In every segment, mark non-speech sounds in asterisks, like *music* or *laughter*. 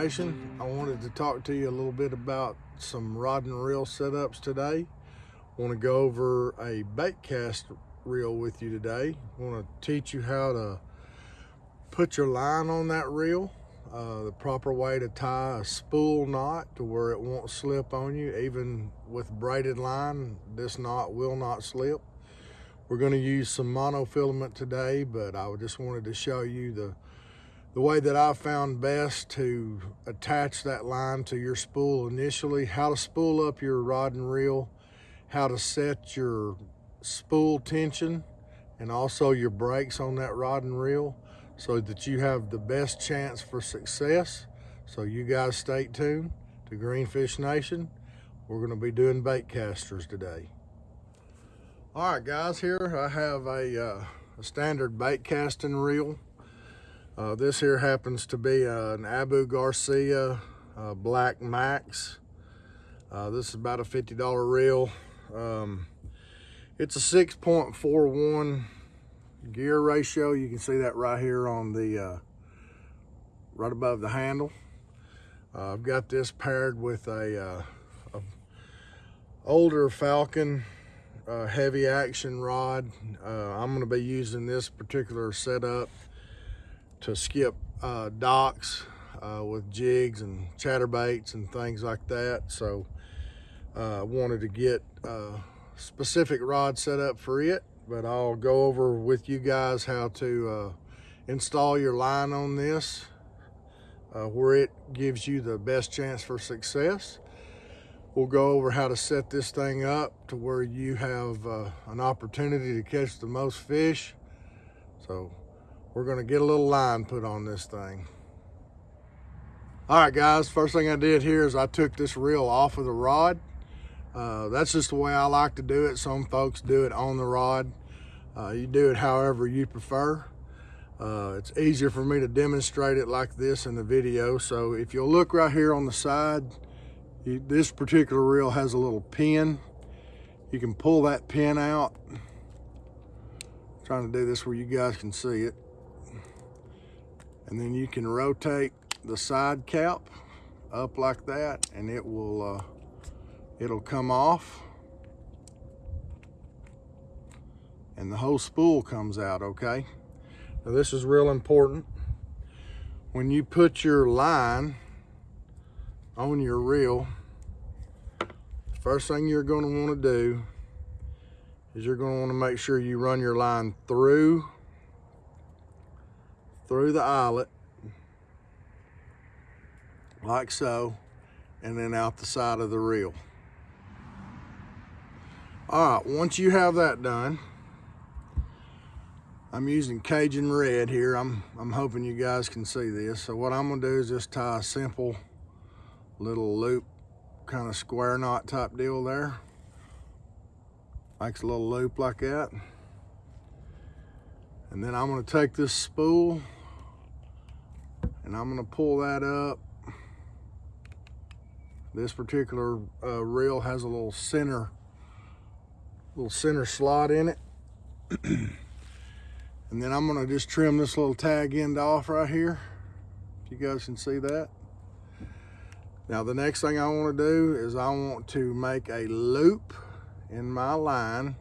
I wanted to talk to you a little bit about some rod and reel setups today. I want to go over a bait cast reel with you today. I want to teach you how to put your line on that reel, uh, the proper way to tie a spool knot to where it won't slip on you. Even with braided line, this knot will not slip. We're going to use some monofilament today, but I just wanted to show you the the way that I found best to attach that line to your spool initially, how to spool up your rod and reel, how to set your spool tension, and also your brakes on that rod and reel so that you have the best chance for success. So you guys stay tuned to Greenfish Nation. We're gonna be doing bait casters today. All right guys, here I have a, uh, a standard bait casting reel uh, this here happens to be uh, an Abu Garcia uh, Black Max. Uh, this is about a $50 reel. Um, it's a 6.41 gear ratio. You can see that right here on the, uh, right above the handle. Uh, I've got this paired with a, a older Falcon heavy action rod. I'm gonna be using this particular setup to skip uh, docks uh, with jigs and chatterbaits and things like that. So I uh, wanted to get a uh, specific rod set up for it, but I'll go over with you guys how to uh, install your line on this uh, where it gives you the best chance for success. We'll go over how to set this thing up to where you have an opportunity to catch the most fish. So we're gonna get a little line put on this thing. All right, guys, first thing I did here is I took this reel off of the rod. Uh, that's just the way I like to do it. Some folks do it on the rod. Uh, you do it however you prefer. Uh, it's easier for me to demonstrate it like this in the video. So if you'll look right here on the side, you, this particular reel has a little pin. You can pull that pin out. I'm trying to do this where you guys can see it and then you can rotate the side cap up like that and it will uh, it'll come off. And the whole spool comes out okay? Now this is real important. When you put your line on your reel first thing you're going to want to do is you're going to want to make sure you run your line through through the eyelet like so and then out the side of the reel. All right once you have that done I'm using Cajun red here. I'm I'm hoping you guys can see this. So what I'm gonna do is just tie a simple little loop kind of square knot type deal there. Makes a little loop like that. And then I'm going to take this spool and I'm gonna pull that up. This particular uh, reel has a little center, little center slot in it. *clears throat* and then I'm gonna just trim this little tag end off right here. If you guys can see that. Now the next thing I wanna do is I want to make a loop in my line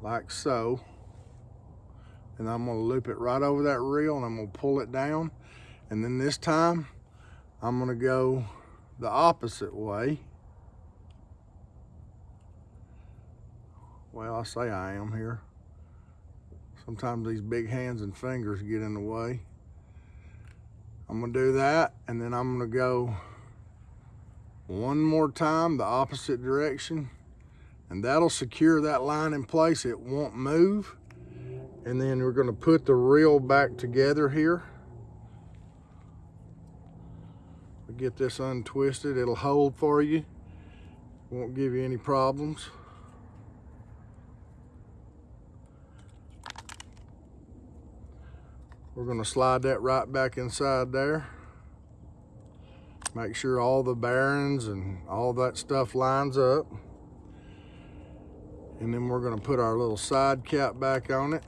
like so and I'm gonna loop it right over that reel and I'm gonna pull it down. And then this time, I'm gonna go the opposite way. Well, I say I am here. Sometimes these big hands and fingers get in the way. I'm gonna do that and then I'm gonna go one more time the opposite direction and that'll secure that line in place. It won't move and then we're going to put the reel back together here. We get this untwisted, it'll hold for you. Won't give you any problems. We're going to slide that right back inside there. Make sure all the bearings and all that stuff lines up. And then we're going to put our little side cap back on it.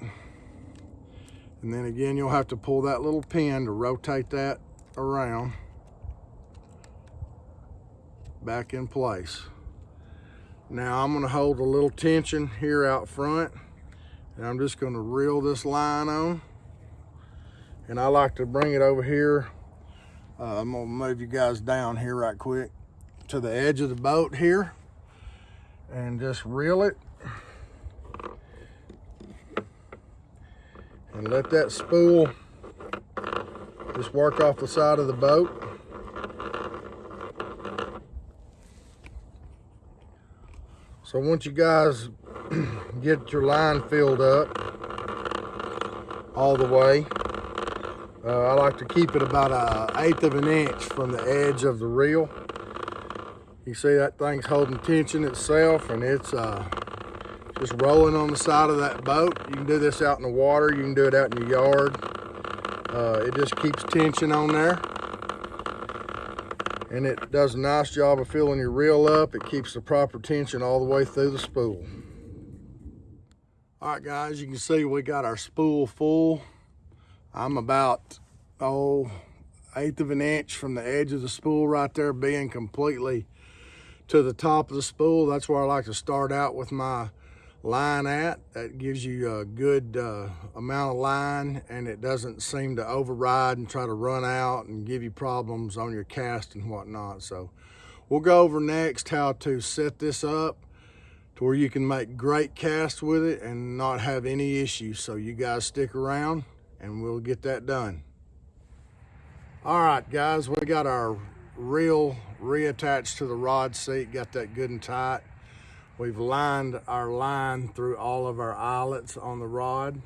And then again, you'll have to pull that little pin to rotate that around back in place. Now I'm gonna hold a little tension here out front and I'm just gonna reel this line on. And I like to bring it over here. Uh, I'm gonna move you guys down here right quick to the edge of the boat here and just reel it. Let that spool just work off the side of the boat. So once you guys *clears throat* get your line filled up all the way, uh, I like to keep it about an eighth of an inch from the edge of the reel. You see that thing's holding tension itself and it's uh, just rolling on the side of that boat. You can do this out in the water. You can do it out in your yard. Uh, it just keeps tension on there and it does a nice job of filling your reel up. It keeps the proper tension all the way through the spool. All right, guys, you can see we got our spool full. I'm about, oh, eighth of an inch from the edge of the spool right there being completely to the top of the spool. That's where I like to start out with my line at. That gives you a good uh, amount of line and it doesn't seem to override and try to run out and give you problems on your cast and whatnot. So we'll go over next how to set this up to where you can make great casts with it and not have any issues. So you guys stick around and we'll get that done. All right, guys, we got our reel reattached to the rod seat, got that good and tight. We've lined our line through all of our eyelets on the rod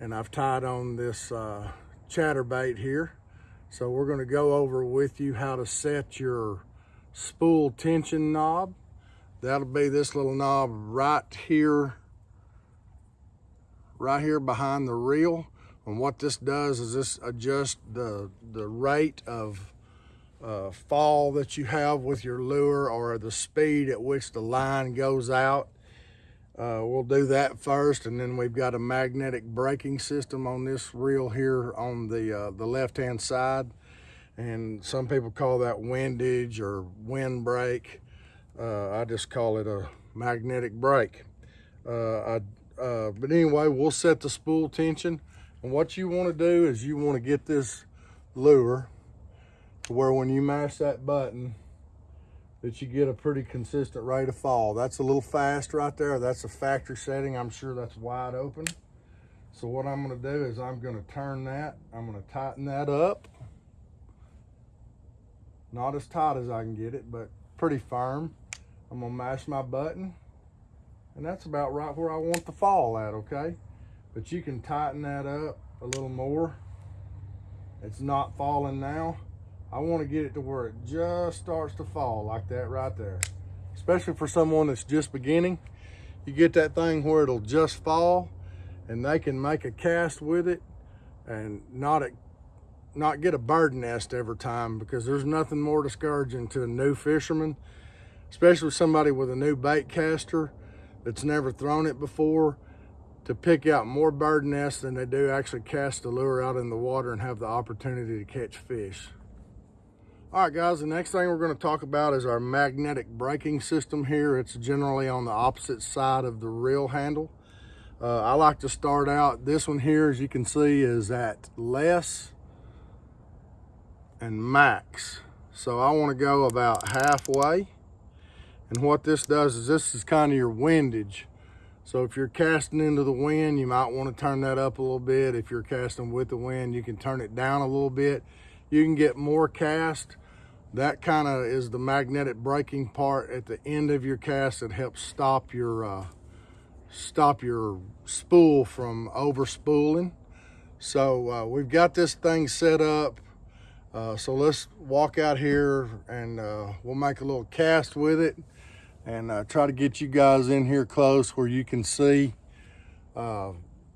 and I've tied on this uh, chatterbait here. So we're gonna go over with you how to set your spool tension knob. That'll be this little knob right here, right here behind the reel. And what this does is this adjusts the, the rate of uh, fall that you have with your lure or the speed at which the line goes out. Uh, we'll do that first and then we've got a magnetic braking system on this reel here on the, uh, the left hand side and some people call that windage or wind brake. Uh, I just call it a magnetic brake. Uh, I, uh, but anyway, we'll set the spool tension and what you want to do is you want to get this lure to where when you mash that button, that you get a pretty consistent rate of fall. That's a little fast right there. That's a factory setting. I'm sure that's wide open. So what I'm gonna do is I'm gonna turn that, I'm gonna tighten that up. Not as tight as I can get it, but pretty firm. I'm gonna mash my button and that's about right where I want the fall at, okay? But you can tighten that up a little more. It's not falling now. I want to get it to where it just starts to fall like that right there. Especially for someone that's just beginning. You get that thing where it'll just fall and they can make a cast with it and not a, not get a bird nest every time because there's nothing more discouraging to a new fisherman, especially somebody with a new bait caster that's never thrown it before to pick out more bird nests than they do actually cast the lure out in the water and have the opportunity to catch fish. All right, guys, the next thing we're gonna talk about is our magnetic braking system here. It's generally on the opposite side of the reel handle. Uh, I like to start out, this one here, as you can see, is at less and max. So I wanna go about halfway. And what this does is this is kind of your windage. So if you're casting into the wind, you might wanna turn that up a little bit. If you're casting with the wind, you can turn it down a little bit you can get more cast. That kind of is the magnetic braking part at the end of your cast that helps stop your uh, stop your spool from over spooling. So uh, we've got this thing set up. Uh, so let's walk out here and uh, we'll make a little cast with it and uh, try to get you guys in here close where you can see uh,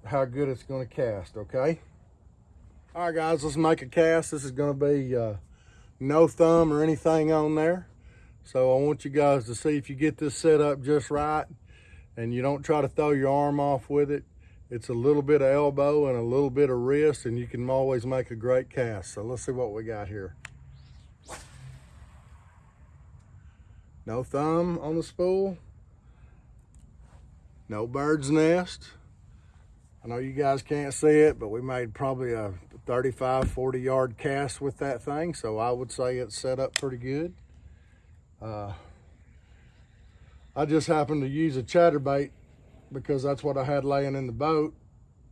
how good it's going to cast, okay? All right, guys, let's make a cast. This is gonna be uh, no thumb or anything on there. So I want you guys to see if you get this set up just right and you don't try to throw your arm off with it. It's a little bit of elbow and a little bit of wrist and you can always make a great cast. So let's see what we got here. No thumb on the spool. No bird's nest. I know you guys can't see it, but we made probably a 35, 40 yard cast with that thing. So I would say it's set up pretty good. Uh, I just happened to use a chatterbait because that's what I had laying in the boat.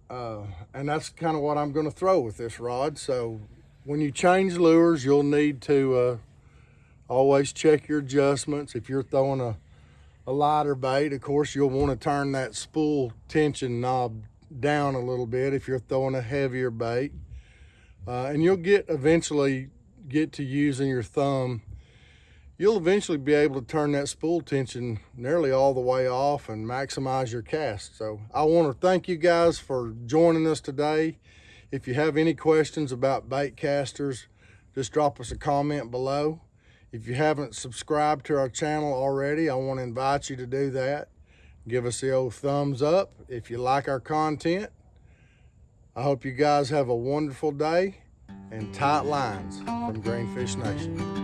Uh, and that's kind of what I'm going to throw with this rod. So when you change lures, you'll need to uh, always check your adjustments. If you're throwing a, a lighter bait, of course, you'll want to turn that spool tension knob down a little bit if you're throwing a heavier bait. Uh, and you'll get eventually get to using your thumb you'll eventually be able to turn that spool tension nearly all the way off and maximize your cast. So I want to thank you guys for joining us today. If you have any questions about bait casters, just drop us a comment below. If you haven't subscribed to our channel already, I want to invite you to do that. Give us the old thumbs up if you like our content. I hope you guys have a wonderful day and tight lines from Greenfish Nation.